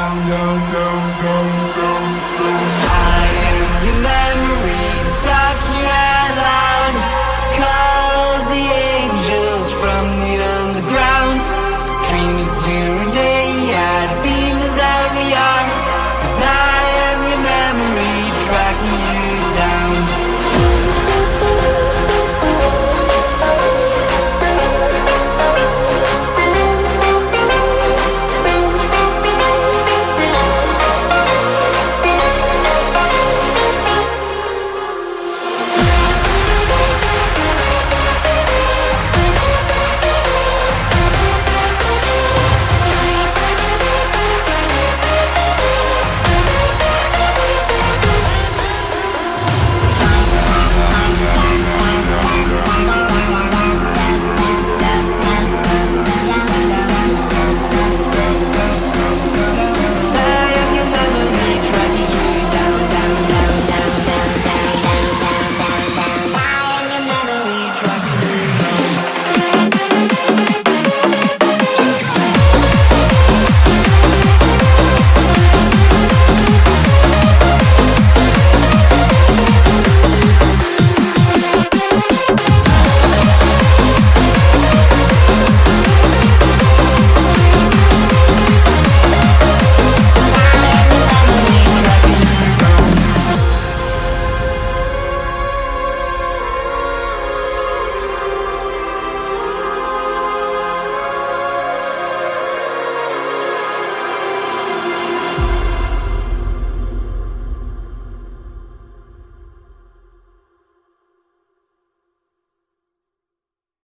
down, down, down.